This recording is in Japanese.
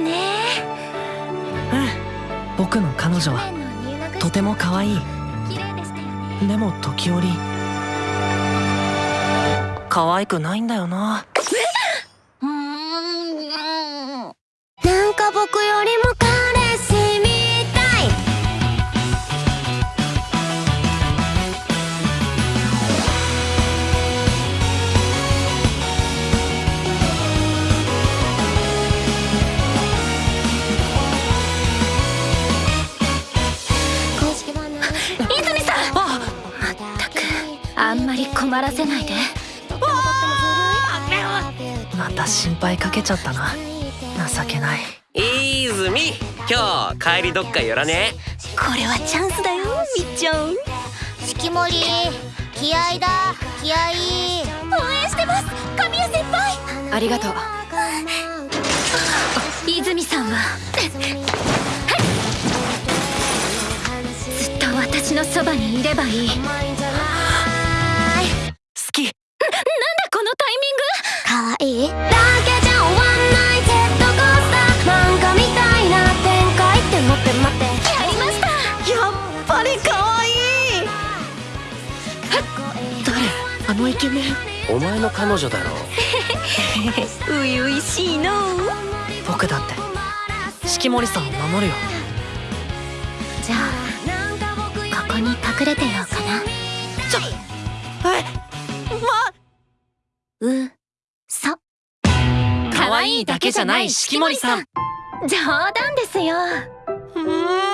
ね。うん。僕の彼女はとても可愛い。でも時折可愛くないんだよな。なんか僕よりもあんまり困らせないで。また心配かけちゃったな。情けない。泉今日帰りどっか寄らね。これはチャンスだよみっちゃん。式守気合だ気合応援してます神谷先輩。ありがとう。泉さんは。ずっと私のそばにいればいいなんだこのタイミング？かわいい？だけじゃ終わんないジェットコースター。漫画みたいな。展開って待って待って。やりました。やっぱり可愛い誰？あのイケメン？お前の彼女だろ。初々しいの。僕だって。式守さんを守るよ。じゃあここに隠れてようかな。えうそ。可愛いだけじゃない式守さん。冗談ですよ。うーん